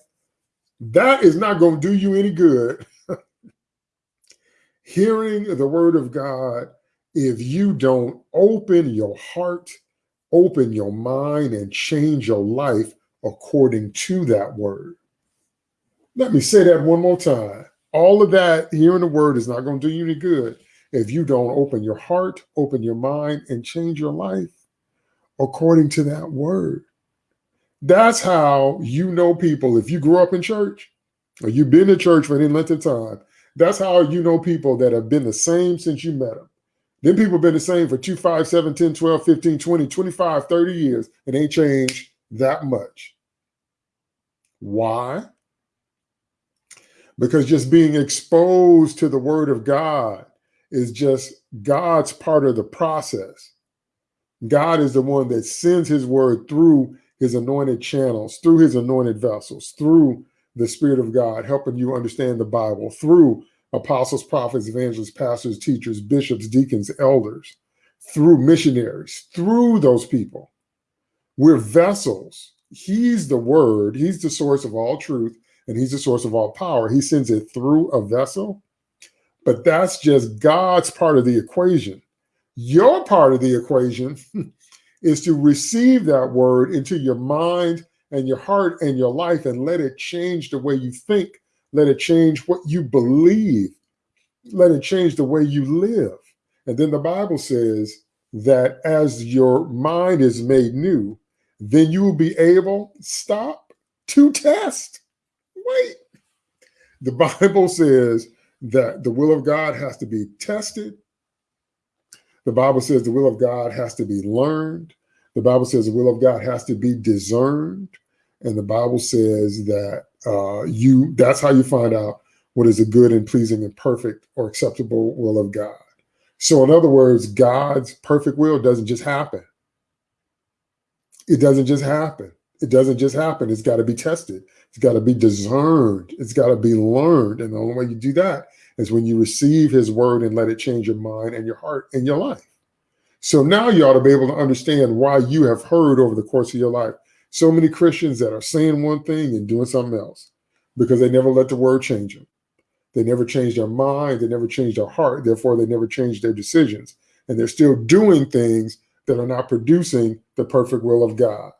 Speaker 1: That is not going to do you any good. Hearing the word of God, if you don't open your heart, open your mind, and change your life, according to that word. Let me say that one more time. All of that hearing the word is not going to do you any good if you don't open your heart, open your mind, and change your life according to that word. That's how you know people. If you grew up in church or you've been in church for any length of time, that's how you know people that have been the same since you met them. Then people have been the same for 2, 5, 7, 10, 12, 15, 20, 25, 30 years and ain't changed that much. Why? Because just being exposed to the word of God is just God's part of the process. God is the one that sends his word through his anointed channels, through his anointed vessels, through the Spirit of God, helping you understand the Bible, through apostles, prophets, evangelists, pastors, teachers, bishops, deacons, elders, through missionaries, through those people. We're vessels. He's the word, he's the source of all truth, and he's the source of all power. He sends it through a vessel, but that's just God's part of the equation. Your part of the equation is to receive that word into your mind and your heart and your life and let it change the way you think. Let it change what you believe. Let it change the way you live. And then the Bible says that as your mind is made new, then you will be able, stop, to test. Wait. The Bible says that the will of God has to be tested. The Bible says the will of God has to be learned. The Bible says the will of God has to be discerned. And the Bible says that uh, you that's how you find out what is a good and pleasing and perfect or acceptable will of God. So in other words, God's perfect will doesn't just happen. It doesn't just happen. It doesn't just happen. It's got to be tested. It's got to be discerned. It's got to be learned. And the only way you do that is when you receive his word and let it change your mind and your heart and your life. So now you ought to be able to understand why you have heard over the course of your life so many Christians that are saying one thing and doing something else because they never let the word change them. They never changed their mind. They never changed their heart. Therefore, they never changed their decisions. And they're still doing things that are not producing the perfect will of God.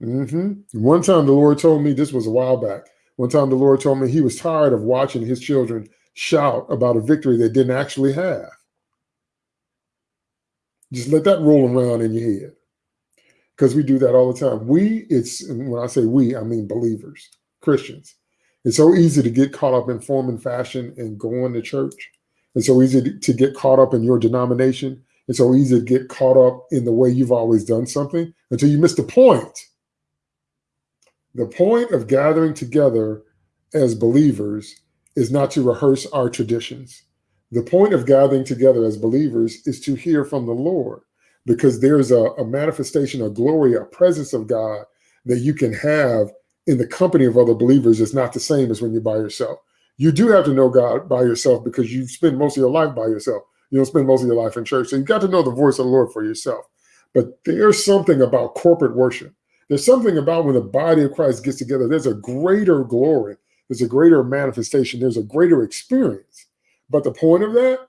Speaker 1: Mm -hmm. One time the Lord told me, this was a while back, one time the Lord told me he was tired of watching his children shout about a victory they didn't actually have. Just let that roll around in your head because we do that all the time. We, it's when I say we, I mean believers, Christians. It's so easy to get caught up in form and fashion and going to church. It's so easy to get caught up in your denomination. It's so easy to get caught up in the way you've always done something until you miss the point. The point of gathering together as believers is not to rehearse our traditions. The point of gathering together as believers is to hear from the Lord because there's a, a manifestation of glory, a presence of God that you can have in the company of other believers is not the same as when you're by yourself. You do have to know God by yourself because you spend most of your life by yourself. You don't spend most of your life in church. So you've got to know the voice of the Lord for yourself. But there's something about corporate worship. There's something about when the body of Christ gets together, there's a greater glory. There's a greater manifestation. There's a greater experience. But the point of that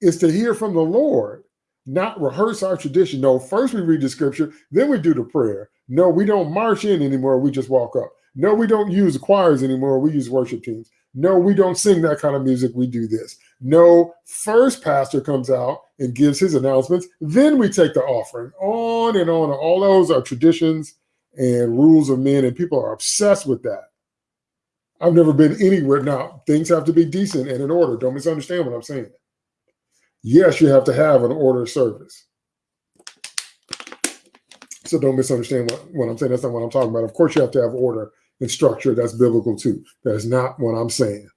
Speaker 1: is to hear from the Lord not rehearse our tradition. No, first we read the scripture, then we do the prayer. No, we don't march in anymore. We just walk up. No, we don't use choirs anymore. We use worship teams. No, we don't sing that kind of music. We do this. No, first pastor comes out and gives his announcements. Then we take the offering on and on. All those are traditions and rules of men, and people are obsessed with that. I've never been anywhere. Now, things have to be decent and in order. Don't misunderstand what I'm saying yes, you have to have an order of service. So don't misunderstand what, what I'm saying. That's not what I'm talking about. Of course, you have to have order and structure. That's biblical too. That's not what I'm saying.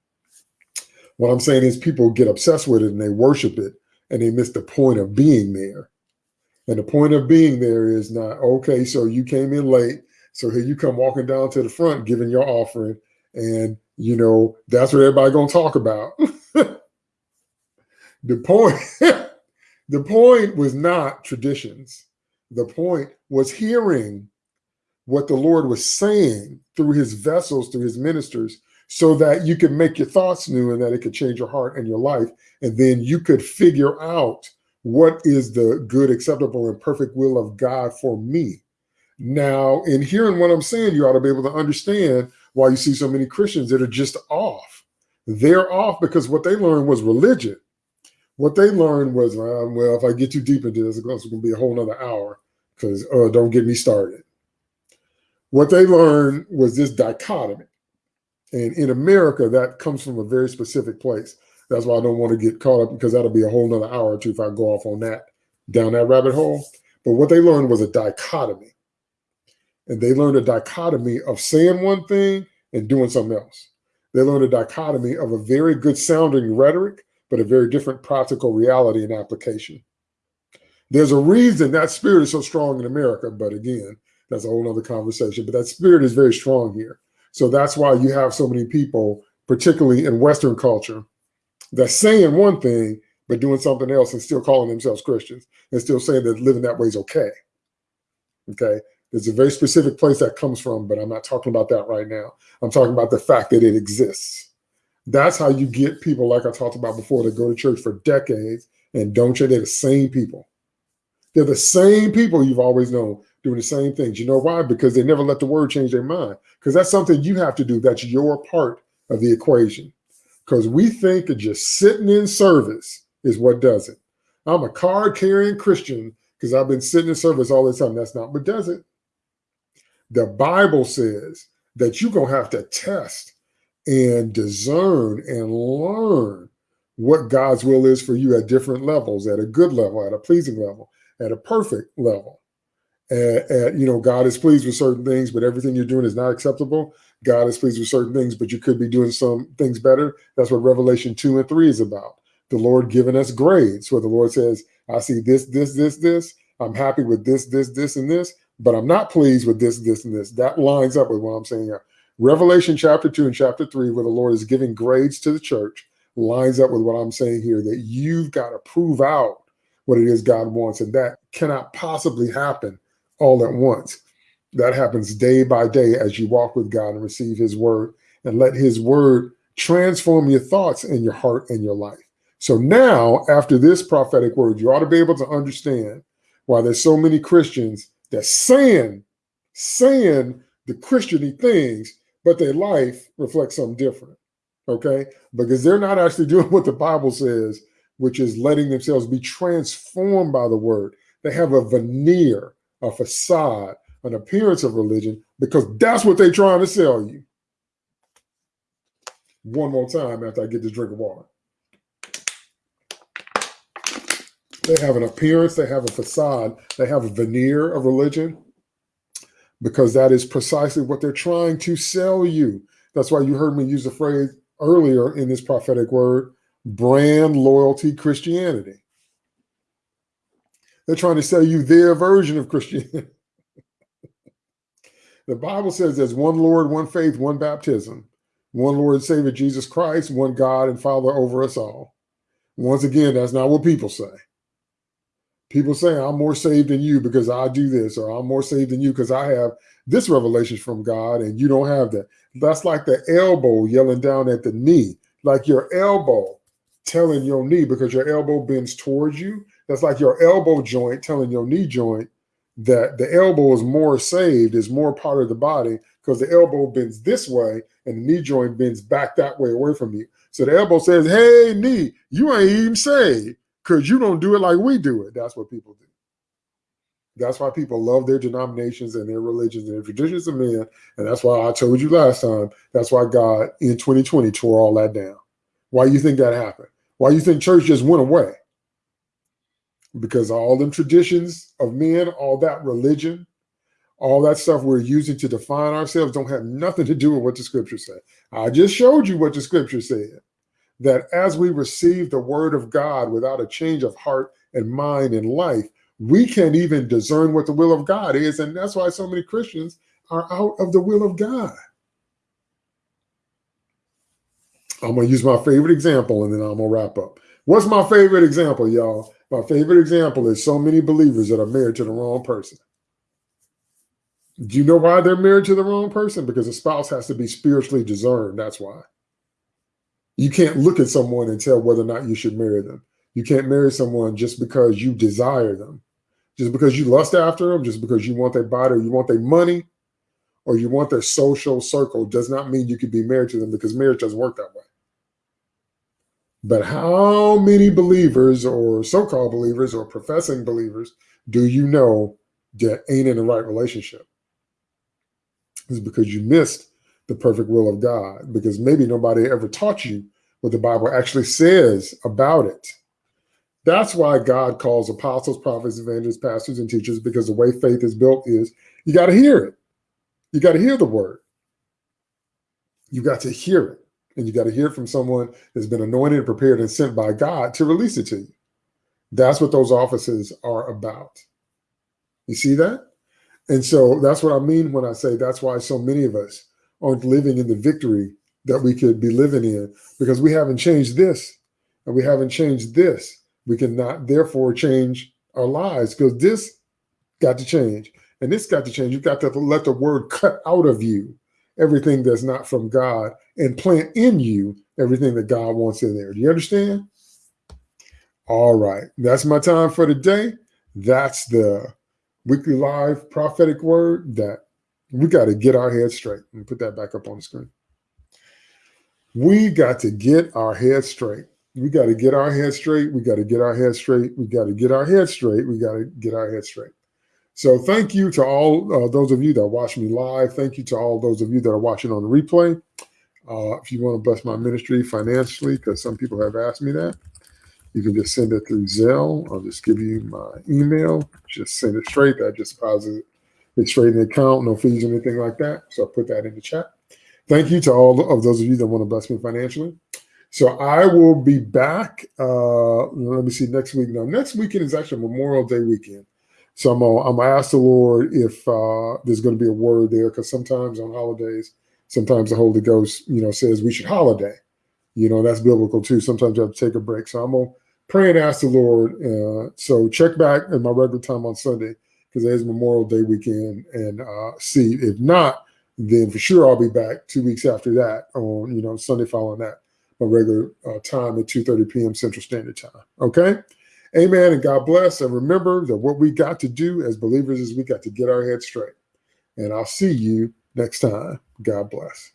Speaker 1: What I'm saying is people get obsessed with it and they worship it and they miss the point of being there. And the point of being there is not, okay, so you came in late. So here you come walking down to the front, giving your offering. And, you know, that's what everybody going to talk about. The point, the point was not traditions. The point was hearing what the Lord was saying through his vessels, through his ministers, so that you could make your thoughts new and that it could change your heart and your life. And then you could figure out what is the good, acceptable, and perfect will of God for me. Now, in hearing what I'm saying, you ought to be able to understand why you see so many Christians that are just off. They're off because what they learned was religion what they learned was, uh, well, if I get too deep into this, it's going to be a whole nother hour because uh, don't get me started. What they learned was this dichotomy. And in America, that comes from a very specific place. That's why I don't want to get caught up because that'll be a whole nother hour or two if I go off on that, down that rabbit hole. But what they learned was a dichotomy. And they learned a dichotomy of saying one thing and doing something else. They learned a dichotomy of a very good sounding rhetoric but a very different practical reality and application. There's a reason that spirit is so strong in America, but again, that's a whole other conversation. But that spirit is very strong here. So that's why you have so many people, particularly in Western culture, that's saying one thing, but doing something else and still calling themselves Christians and still saying that living that way is okay. Okay. There's a very specific place that comes from, but I'm not talking about that right now. I'm talking about the fact that it exists. That's how you get people, like I talked about before, that go to church for decades and don't you? They're the same people. They're the same people you've always known doing the same things. You know why? Because they never let the word change their mind. Because that's something you have to do. That's your part of the equation. Because we think that just sitting in service is what does it. I'm a card carrying Christian because I've been sitting in service all this time. That's not what does it. The Bible says that you're going to have to test and discern and learn what God's will is for you at different levels, at a good level, at a pleasing level, at a perfect level. At, at, you know, God is pleased with certain things, but everything you're doing is not acceptable. God is pleased with certain things, but you could be doing some things better. That's what Revelation 2 and 3 is about. The Lord giving us grades where the Lord says, I see this, this, this, this. I'm happy with this, this, this, and this, but I'm not pleased with this, this, and this. That lines up with what I'm saying here. Revelation chapter 2 and chapter 3, where the Lord is giving grades to the church, lines up with what I'm saying here that you've got to prove out what it is God wants. And that cannot possibly happen all at once. That happens day by day as you walk with God and receive his word and let his word transform your thoughts and your heart and your life. So now, after this prophetic word, you ought to be able to understand why there's so many Christians that saying, saying the Christiany things, but their life reflects something different. Okay? Because they're not actually doing what the Bible says, which is letting themselves be transformed by the word. They have a veneer, a facade, an appearance of religion, because that's what they're trying to sell you. One more time after I get this drink of water. They have an appearance, they have a facade, they have a veneer of religion, because that is precisely what they're trying to sell you. That's why you heard me use the phrase earlier in this prophetic word brand loyalty Christianity. They're trying to sell you their version of Christianity. the Bible says there's one Lord, one faith, one baptism, one Lord and Savior Jesus Christ, one God and Father over us all. Once again, that's not what people say. People say, I'm more saved than you because I do this, or I'm more saved than you because I have this revelation from God and you don't have that. That's like the elbow yelling down at the knee, like your elbow telling your knee because your elbow bends towards you. That's like your elbow joint telling your knee joint that the elbow is more saved, is more part of the body because the elbow bends this way and the knee joint bends back that way away from you. So the elbow says, Hey, knee, you ain't even saved because you don't do it like we do it. That's what people do. That's why people love their denominations and their religions and their traditions of men. And that's why I told you last time, that's why God in 2020 tore all that down. Why you think that happened? Why you think church just went away? Because all them traditions of men, all that religion, all that stuff we're using to define ourselves don't have nothing to do with what the scripture said. I just showed you what the scripture said that as we receive the word of God without a change of heart and mind and life, we can't even discern what the will of God is. And that's why so many Christians are out of the will of God. I'm going to use my favorite example and then I'm going to wrap up. What's my favorite example, y'all? My favorite example is so many believers that are married to the wrong person. Do you know why they're married to the wrong person? Because a spouse has to be spiritually discerned. That's why. You can't look at someone and tell whether or not you should marry them. You can't marry someone just because you desire them, just because you lust after them, just because you want their body or you want their money or you want their social circle does not mean you could be married to them because marriage doesn't work that way. But how many believers or so-called believers or professing believers do you know that ain't in the right relationship? It's because you missed the perfect will of God because maybe nobody ever taught you what the Bible actually says about it. That's why God calls apostles, prophets, evangelists, pastors, and teachers because the way faith is built is you got to hear it. You got to hear the word. You got to hear it. And you got to hear from someone that's been anointed, and prepared, and sent by God to release it to you. That's what those offices are about. You see that? And so that's what I mean when I say that's why so many of us aren't living in the victory that we could be living in because we haven't changed this and we haven't changed this. We cannot therefore change our lives because this got to change and this got to change. You've got to let the word cut out of you everything that's not from God and plant in you everything that God wants in there. Do you understand? All right. That's my time for today. That's the weekly live prophetic word that we got to get our head straight and put that back up on the screen. We got to get our head straight. We got to get our head straight. We got to get our head straight. We got to get our head straight. We got to get our head straight. So thank you to all uh, those of you that watch me live. Thank you to all those of you that are watching on the replay. Uh, if you want to bless my ministry financially, because some people have asked me that, you can just send it through Zelle. I'll just give you my email. Just send it straight. That just deposit it straight in the account, no fees or anything like that. So I'll put that in the chat. Thank you to all of those of you that want to bless me financially. So I will be back. Uh, let me see next week. Now, next weekend is actually Memorial Day weekend. So I'm gonna, I'm gonna ask the Lord if uh, there's going to be a word there, because sometimes on holidays, sometimes the Holy Ghost, you know, says we should holiday. You know, that's biblical too. Sometimes you have to take a break. So I'm gonna pray and ask the Lord. Uh, so check back at my regular time on Sunday because it is Memorial Day weekend, and uh, see if not, then for sure I'll be back two weeks after that on you know Sunday following that my regular uh, time at 2:30 p.m. Central Standard Time. Okay. Amen. And God bless. And remember that what we got to do as believers is we got to get our heads straight. And I'll see you next time. God bless.